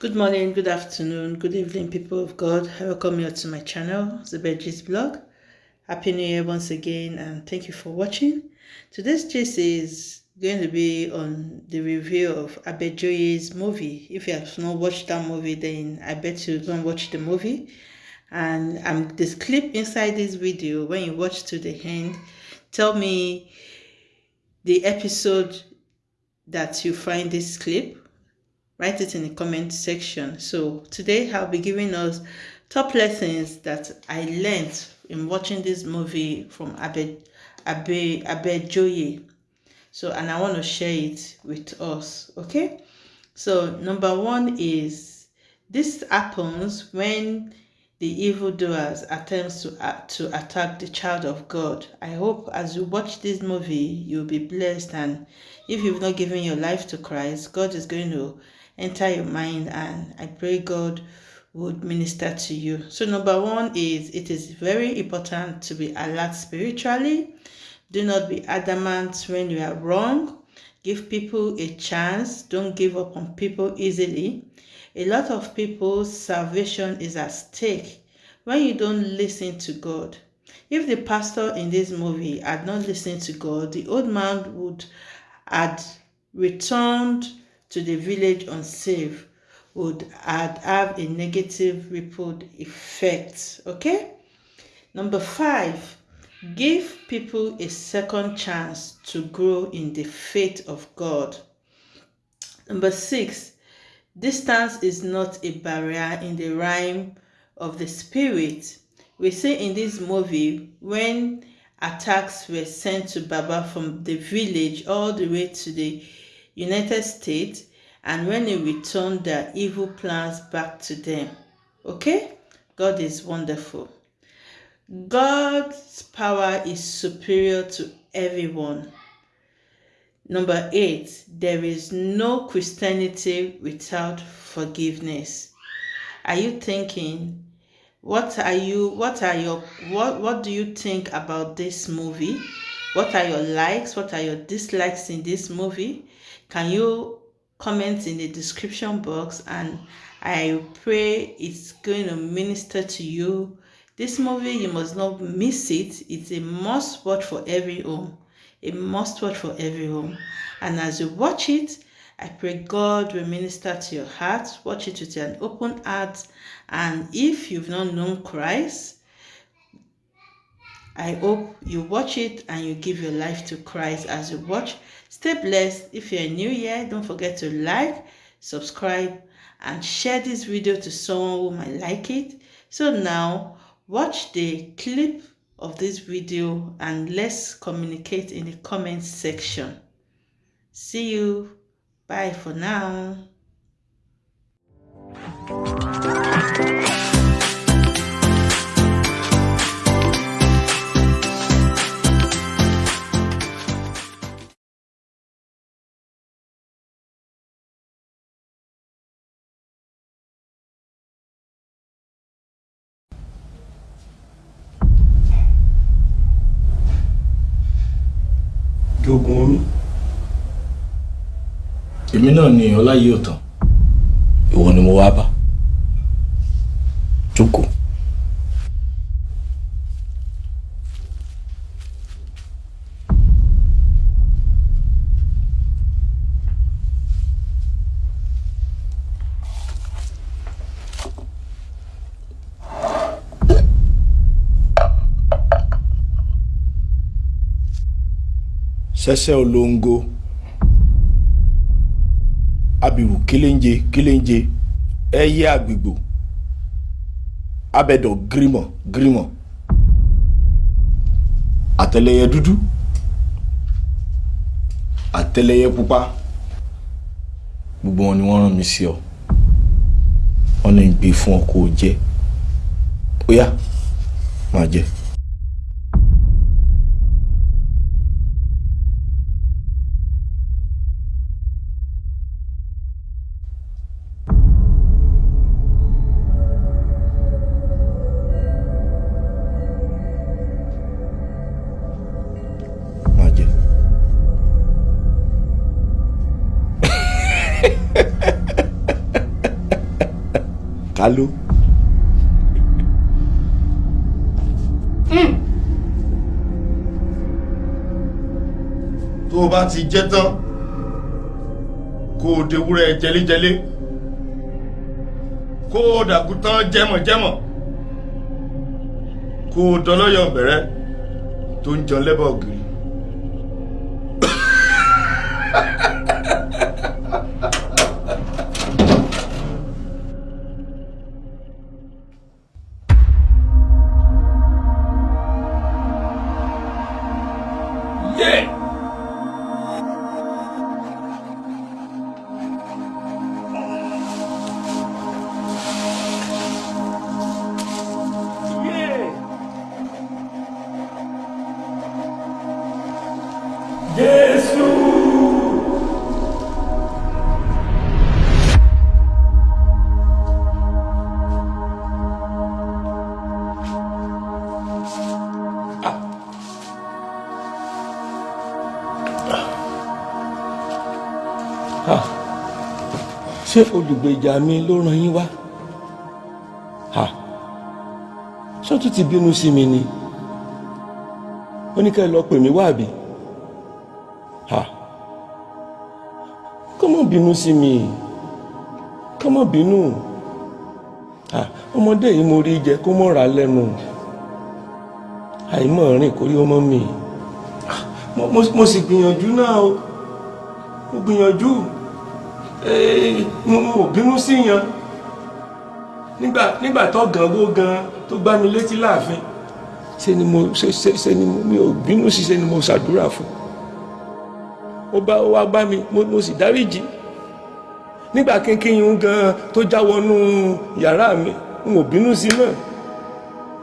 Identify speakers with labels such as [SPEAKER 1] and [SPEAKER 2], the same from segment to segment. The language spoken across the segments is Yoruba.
[SPEAKER 1] Good morning, good afternoon, good evening, people of God. Welcome you to my channel, the Zebedji's blog. Happy New Year once again, and thank you for watching. Today's gist is going to be on the review of Abejoye's movie. If you have not watched that movie, then I bet you go and watch the movie. And um, this clip inside this video, when you watch to the end, tell me the episode that you find this clip write it in the comment section so today i'll be giving us top lessons that i learned in watching this movie from abe abe abe joye so and i want to share it with us okay so number one is this happens when the evildoers attempts to uh, to attack the child of God. I hope as you watch this movie, you'll be blessed. And if you've not given your life to Christ, God is going to enter your mind and I pray God would minister to you. So number one is it is very important to be alert spiritually. Do not be adamant when you are wrong. Give people a chance. Don't give up on people easily. A lot of people's salvation is at stake when you don't listen to God. If the pastor in this movie had not listened to God, the old man would had returned to the village unsafe would add, have a negative ripple effect. Okay? Number five, give people a second chance to grow in the faith of God. Number six, distance is not a barrier in the realm of the spirit. We see in this movie when attacks were sent to Baba from the village all the way to the United States and when he returned their evil plans back to them. Okay? God is wonderful. God's power is superior to everyone. Number eight, there is no Christianity without forgiveness. Are you thinking, what are you, what are your, what, what do you think about this movie? What are your likes? What are your dislikes in this movie? Can you comment in the description box and I pray it's going to minister to you. This movie, you must not miss it. It's a must watch for every home. A must watch for every home. And as you watch it, I pray God will minister to your heart. Watch it with an open heart. And if you've not known Christ, I hope you watch it and you give your life to Christ as you watch. Stay blessed. If you're new here, don't forget to like, subscribe, and share this video to someone who might like it. So now, watch the clip of this video and let's communicate in the comments section. See you. Bye for now.
[SPEAKER 2] Jogun omi
[SPEAKER 3] èmi náà ni ọlá yìí ò tán ìwọ ni mo wá bá. Jókòó. Sẹsẹ olóńgó. Abirù kéléńjé kéléńjé ẹyẹ àgbègbò abẹdọ gírímọ gírímọ. Àtẹlẹyẹ dúdú. Àtẹlẹyẹ pupa. Gbogbo wọn ni wọ́n rán mi sí ọ. Wọ́n ní gbé fún ọ kó o jẹ. Ó yá máa jẹ. Káló.
[SPEAKER 2] tó o bá ti jẹ́ tán kó o dewúrẹ́ jẹlẹ́jẹlẹ́ kó o dàgùtàn jẹ́mọ̀jẹ́mọ̀ kó o dọlọ́yọ̀ bẹ̀rẹ̀ tó ń jẹun lẹ́bàá ògiri.
[SPEAKER 3] Ṣé olùgbèjà mi ló ràn yín wá? Ṣọ́tún ti bínú sí mi ni? Ó ní ká ẹ lọ pè mí wá àbí? Kọ́mọ bínú sí mi. Kọ́mọ bínú. Ọmọdé yìí mo rí jẹ kó mọ̀ ra lẹ́nu. Àìmọ̀ rìn kórí ọmọ mi. Mo sì gbìyànjú náà o. Mo gbìyànjú mo ò bínú sí yan. Nígbà nígbà tó gan wó gan tó gbá mi létí láàfin ṣe ni mo ṣe ṣe ṣe ni mi ò bínú sí ṣe ni mo ṣàdúrà fún. Ó bá wá bá mi mo sì dáríjì nígbà kínkín yún gan tó já wọnú yàrá mi n ò bínú sí náà.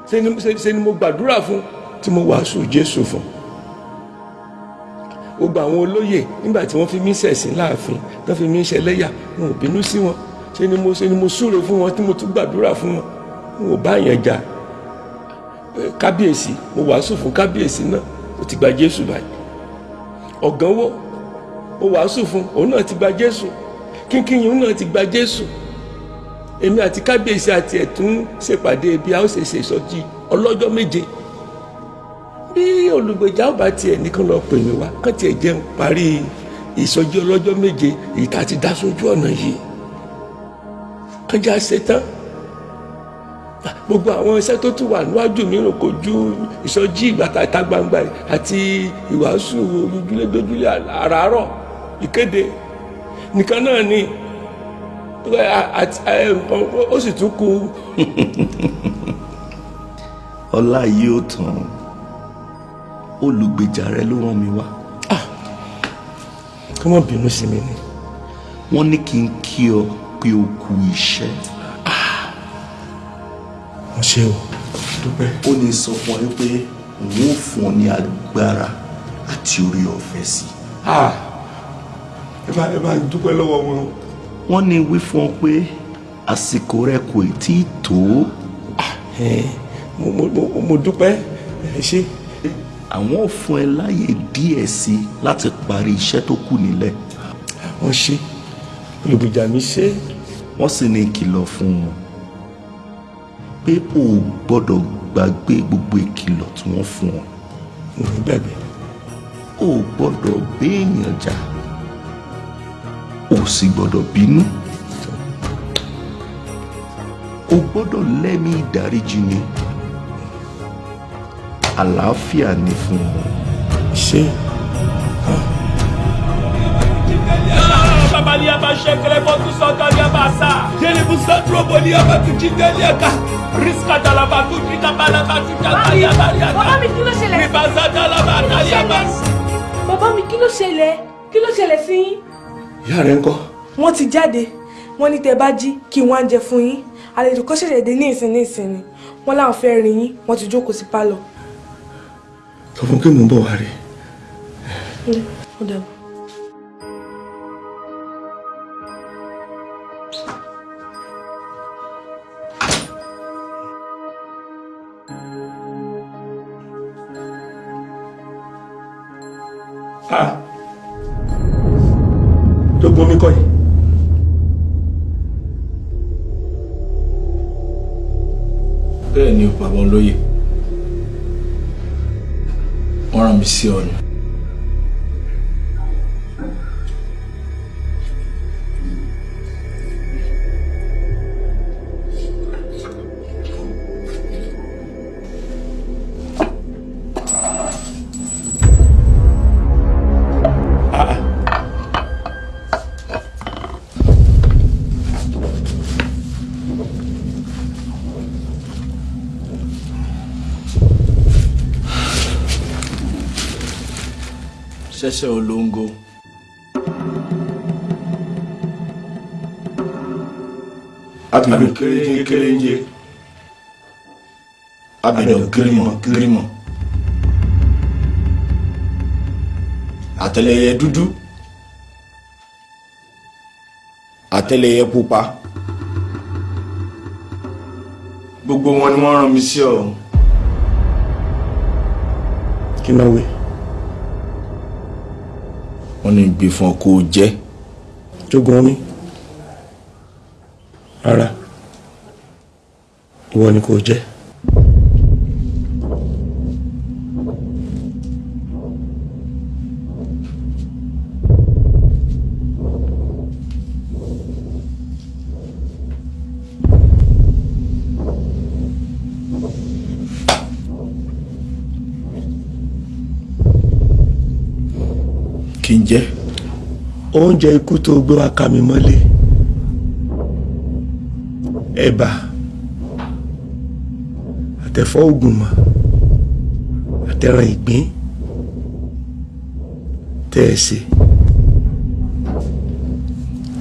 [SPEAKER 3] Ṣe ni mo gbàdúrà fún tí mo wàásù Jésù fún gbogbo àwọn olóyè nígbà tí wọ́n fi mí ṣẹ̀sín láàfin tó fi mí ṣẹlẹ́yà n ò bínú sí wọn. Ṣe ni mo ṣe ni mo súre fún wọn tí mo tún gbàdúrà fún wọn? N ò bá yẹn jà. Kábíyèsí mo wàásù fún kábíyèsí náà ó ti gba Jésù báyìí. Ọ̀gánwó mo wàásù fún òun náà ti gba Jésù. Kínkínyìn òun náà ti gba Jésù. Èmi àti kábíyèsí àti ẹ̀tún ṣèpàdé bí a ó ṣe ìsọjí ọlọ́jọ́ méje bí olùgbèjà ọba tiẹ̀ nìkan lọ pè mí wá kán tiẹ̀ jẹun parí ìsọjí ọlọ́jọ́ méje èyí tá a ti dá sójú ọ̀nà yìí. Kán já ṣe tán. Gbogbo àwọn iṣẹ́ tó tún wà níwájú rò kò ju ìsọjí ìgbàta ìta gbangba àti ìwàásù ojúlé dójúlé àràárọ̀ ìkéde. Nìkan náà ni ó sì tún kù.
[SPEAKER 2] ọlá yìí ó tán olùgbèjà rẹ ló rán mi wá.
[SPEAKER 3] kí wọ́n bínú sí mi ni.
[SPEAKER 2] wọ́n ní kí n kí ọ pé o kú iṣẹ́.
[SPEAKER 3] wọ́n ṣe o dúpẹ́.
[SPEAKER 2] ó ní sọ fún ọ pé òun ò fún ọ ní agbára àti orí ọ̀fẹ́ sí.
[SPEAKER 3] ẹ bá ẹ bá dúpẹ́ lọ́wọ́ wọn.
[SPEAKER 2] wọ́n ní wí fún ọ pé àsìkò rẹ kò tí ì tó.
[SPEAKER 3] mo mo mo dúpẹ́ ẹ ṣé.
[SPEAKER 2] Àwọn ò fún ẹ láyè díẹ̀ sí i láti parí iṣẹ́ tó kù nílẹ̀.
[SPEAKER 3] wọ́n ṣe olùgbèjà mi ṣe.
[SPEAKER 2] wọ́n sì ní ìkìlọ̀ fún wọn pé o ò gbọ́dọ̀ gbàgbé gbogbo ìkìlọ̀ tí wọ́n fún ọ.
[SPEAKER 3] mo ní gbàgbé.
[SPEAKER 2] o ò gbọ́dọ̀ béèyàn jà o sì gbọ́dọ̀ bínú. o gbọ́dọ̀ lẹ́mí ìdáríjì ni àlàáfíà ni fún ọ.
[SPEAKER 3] ṣé.
[SPEAKER 4] Riska.
[SPEAKER 5] Bàbá mi kí ló ṣẹlẹ̀?
[SPEAKER 4] Ribaza dala ba talia ba.
[SPEAKER 5] Bàbá mi kí ló ṣẹlẹ̀? Kí ló ṣẹlẹ̀ sí yín?
[SPEAKER 3] ìyá rẹ ń kọ́.
[SPEAKER 5] Wọ́n ti jáde. Wọ́n ní tẹ́ bá jí kí wọ́n á jẹ fún yín. Àlejò kan ṣẹ̀ṣẹ̀ dé ní ìsìn ní ìsìn ni. Wọ́n láwọn fẹ́ rí yín. Wọ́n ti jókòó sí pálọ̀.
[SPEAKER 3] Sọ fún kí mò ń bọ̀ wá rí.
[SPEAKER 5] Ó dàbọ̀.
[SPEAKER 3] tó gbọ́n mi kọ́ yìí.
[SPEAKER 6] bẹ́ẹ̀ ni bàbá olóyè wọ́n rán ṣẹ̀ṣẹ̀ olóńgó. abidjan kéréje kéréje abidjan gírímọ̀ gírímọ̀ àtẹlẹyẹ dúdú àtẹlẹyẹ pupa gbogbo wọn ni wọ́n rán mi sí ọ.
[SPEAKER 3] kí náà wí.
[SPEAKER 6] Wọ́n ní gbé fún ọ kó o jẹ.
[SPEAKER 3] jogun omi rárá ìwọ ni kò jẹ. Oúnjẹ ikú tó gbé wá ká mi mọ́lé. Ẹ̀bà. Àtẹ̀fọ́ ògùnmọ̀. Àtẹ̀ràn ìgbín. Tẹ́ ẹ ṣe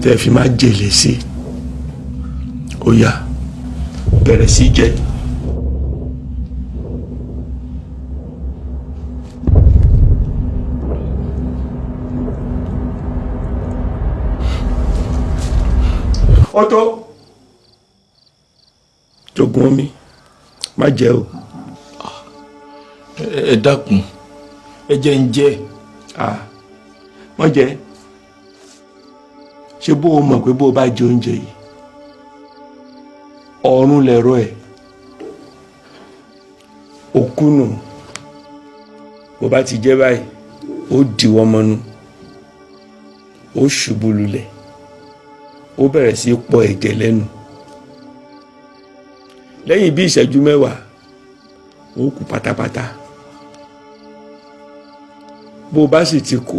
[SPEAKER 3] tẹ́ ẹ fi máa jèlè sí. Ó bẹ̀rẹ̀ sí jẹ. Ọ̀tọ̀. Jogun omi má jẹ o.
[SPEAKER 6] Ẹ dákun ẹ jẹ́ ń jẹ.
[SPEAKER 3] ah má jẹ. Ṣé bó o mọ̀ pé bó o bá jẹ oúnjẹ yìí ọ̀run lẹ̀rọ ẹ̀ òkú nù. Bó bá ti jẹ́ báyìí ó dìwọ́ mọ́nú ó ṣubú lulẹ̀ ó bẹ̀rẹ̀ sí í pọ ẹ̀jẹ̀ lẹ́nu. Lẹ́yìn bí ìṣẹ́jú mẹ́wàá ó kú pátápátá. Bó o bá sì ti kú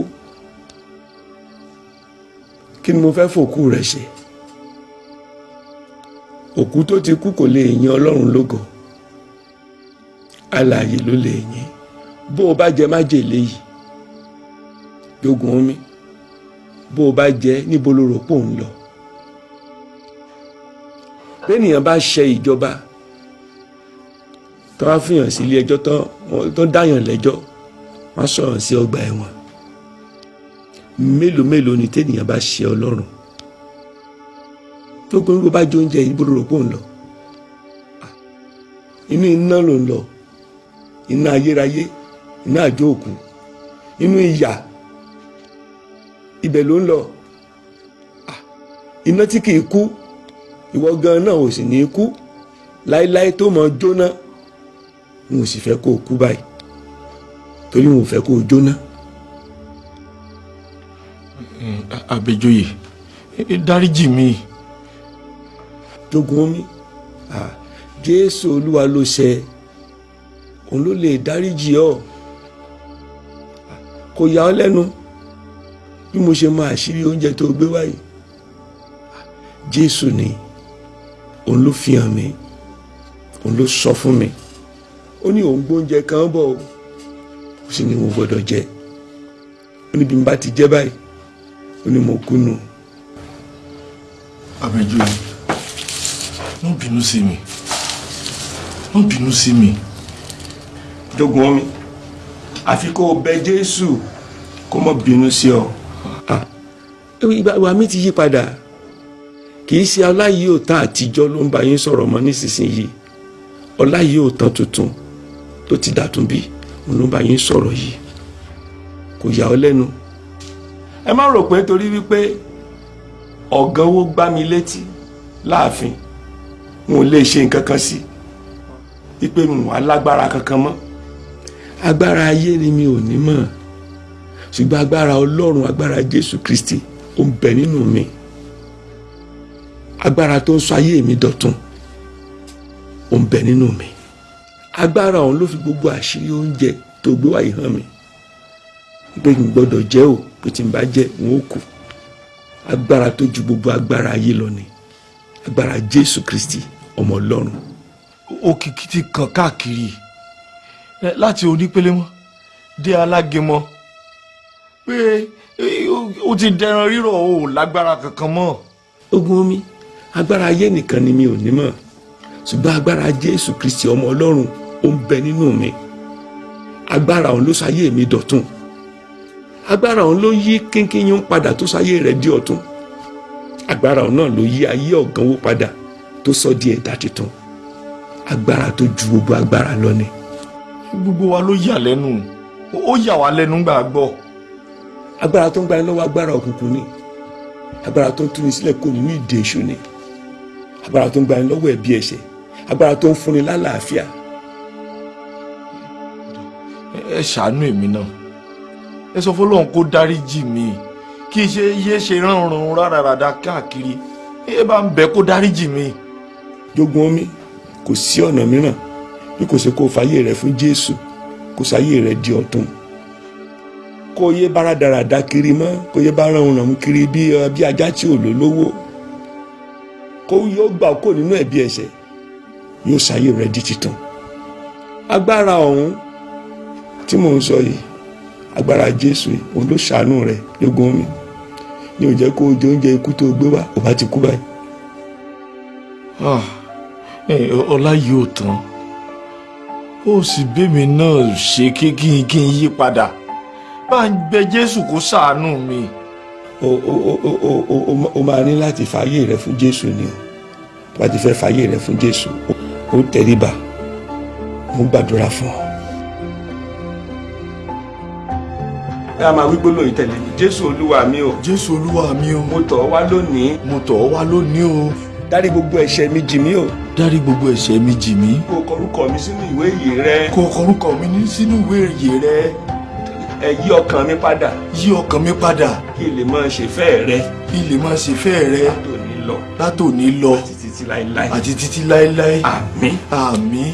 [SPEAKER 3] kí ni mo fẹ́ fòkú rẹ̀ ṣe? Òkú tó ti kú kò lè yin ọlọ́run lógo. Alààyè ló lè yin bó o bá jẹ májèlé yìí jogun omi. Bó o bá jẹ níbo ló rò pò ń lọ bẹ́ẹ̀nìyàn bá ṣe ìjọba tó wá fìyàn sí ilé ẹjọ́ tó dáyàn lẹ́jọ́ wọ́n sọ̀rọ̀ sí ọgbà ẹ̀wọ̀n. Mélòó mélòó ni tẹ́nìyàn bá ṣe ọlọ́run? Tó gbóngbó bá jẹ oúnjẹ bó rò pò inú iná ló ń lọ. Iná ayérayé iná àjò òkú inú ìyà ibẹ̀ ló ń lọ. Iná tí kìí kú ìwọ gan náà ò sì ní kú. Láéláé tó mọ jóná n ò sì fẹ́ kó o kú báyìí. Torí n ò fẹ́ kó o jóná.
[SPEAKER 6] àbẹ̀jọyè dáríjì mi.
[SPEAKER 3] jogun omi. Jésù olúwa ló ṣe òun ló lè dáríjì ọ. Kò yà ọ́ lẹ́nu bí mo ṣe máa ṣírí oúnjẹ tó gbé wáyé jésù ni òun ló fi hàn mí. Òun ló sọ fún mi. Ó ní òun gbóúnjẹ kan bọ̀ ó sì ní mo gbọ́dọ̀ jẹ. Ó ní bí n bá ti jẹ báyìí ó ní mo kú nù.
[SPEAKER 6] àbẹ̀jọyè má bínú sí mi. Má bínú sí mi.
[SPEAKER 3] jogun omi àfi kó o bẹ jésù kó má bínú sí ọ. ìgbà mi ti yí padà kì í ṣe ọláyìí ò tán àtijọ́ ló ń bá yín sọ̀rọ̀ mọ́ nísinsìnyí. Ọláyìí ò tán tuntun tó ti dàtún bí òun ló ń bá yín sọ̀rọ̀ yìí. Kò yà ọ́ lẹ́nu. Ẹ má rò pé torí wípé ọ̀gán owó gbá mi létí láàfin n ò lè ṣe nǹkan kan sí wípé mo wà lágbára kankan mọ́. Agbára ayé ni mi ò ní mọ̀. Ṣùgbọ́n agbára ọlọ́run agbára jésù kristi ó ń bẹ nínú mi agbára tó ń sọ ayé mi dọ̀tun ó ń bẹ nínú mi. Agbára ọ̀hún ló fi gbogbo àṣírí oúnjẹ tó gbé wáyé hàn mi pé n gbọ́dọ̀ jẹ o pé tí n bá jẹ n ó kú. Agbára tó ju gbogbo agbára ayé lọ ni. Agbára jésù kristi ọmọ ọlọ́run.
[SPEAKER 6] Òkìkí ti kàn káàkiri. Láti onípele mọ́ dé alágẹmọ pé ó- ó ti dẹran rírọ̀ o ò lágbára kankan mọ́.
[SPEAKER 3] Ogun omi agbára ayé nìkan ni mi ò ní mọ̀. Ṣùgbọ́n agbára jésù kristi ọmọ ọlọ́run ó ń bẹ nínú mi. Agbára òun ló ṣayé mi dọ̀tun. Agbára òun ló yí kínkínyún padà tó ṣayé rẹ̀ di ọ̀tun. Agbára òun náà ló yí ayé ọ̀gánwó padà tó sọ di ẹ̀dá tuntun agbára tó ju gbogbo agbára lọ ni.
[SPEAKER 6] Gbogbo wa ló yà lẹ́nu. Ó yà wá lẹ́nu gbà gbọ́.
[SPEAKER 3] Agbára tó ń gbani lọ́wọ́ agbára òkùnkùn ni. Agbára tó ń túni sílẹ̀ kó nínú ìdè èṣù ni. agbára tó ń gbani lọ́wọ́ ẹ̀bi ẹ̀ṣẹ̀ agbára tó ń fúnni lálàáfíà.
[SPEAKER 6] Ẹ ṣàánú èmi náà. Ẹ sọ fọlọ́run kó dáríjì mi kí ṣe yé ṣe ránran rárára káàkiri. Ẹ bá ń bẹ kó dáríjì mi.
[SPEAKER 3] jogun omi kò sí ọ̀nà mìíràn bí kò ṣe kó fàyè rẹ fún jésù kó sáyé rẹ di ọ̀tun. Kó yé bára dáradá kiri mọ́ kó yé bára òun ràn kiri bí ajá tí ò lò lówó kó yóò gbà kó nínú ẹ̀bi ẹ̀ṣẹ̀ yóò sáyé rẹ di titun agbára ọ̀hún tí mò ń sọ yìí agbára jésù yìí òun ló ṣàánú rẹ jogun omi ní ò kó o jẹ oúnjẹ ikú tó gbé wá ò bá ti kú báyìí.
[SPEAKER 6] Ah, ọlá yìí ò tán ó sì bẹ́mi náà ṣe kí n yí padà bá ń bẹ jésù kó ṣàánú mi.
[SPEAKER 3] o o o o o o o o máa ní láti fààyè rẹ fún jésù ni o. Tó bá ti fẹ́ fààyè rẹ fún jésù o tẹríba. Mo gbàdúrà fún ọ. ẹ a máa wí gbólóhùn tẹ̀lé mi. Jésù olúwa mi o.
[SPEAKER 6] Jésù olúwa mi o.
[SPEAKER 3] Mo tọ̀ ọ́ wá lónìí.
[SPEAKER 6] Mo tọ̀ ọ́ wá lónìí o.
[SPEAKER 3] Dárí gbogbo ẹ̀ṣẹ̀ mi jì mí o.
[SPEAKER 6] Dárí gbogbo ẹ̀ṣẹ̀ mi jì mí.
[SPEAKER 3] Kó o kọ orúkọ mi sínú ìwé ìyè rẹ.
[SPEAKER 6] Kó o kọ orúkọ mi sínú ìwé ìyè rẹ
[SPEAKER 3] ẹ yí ọkàn mi padà.
[SPEAKER 6] Yí ọkàn mi padà.
[SPEAKER 3] Kí lè máa ṣe fẹ́ rẹ.
[SPEAKER 6] Kí lè máa ṣe fẹ́ rẹ.
[SPEAKER 3] Látòní lọ.
[SPEAKER 6] Látòní lọ.
[SPEAKER 3] Títí láéláé.
[SPEAKER 6] Àti títí láéláé.
[SPEAKER 3] Àmín.
[SPEAKER 6] àmín.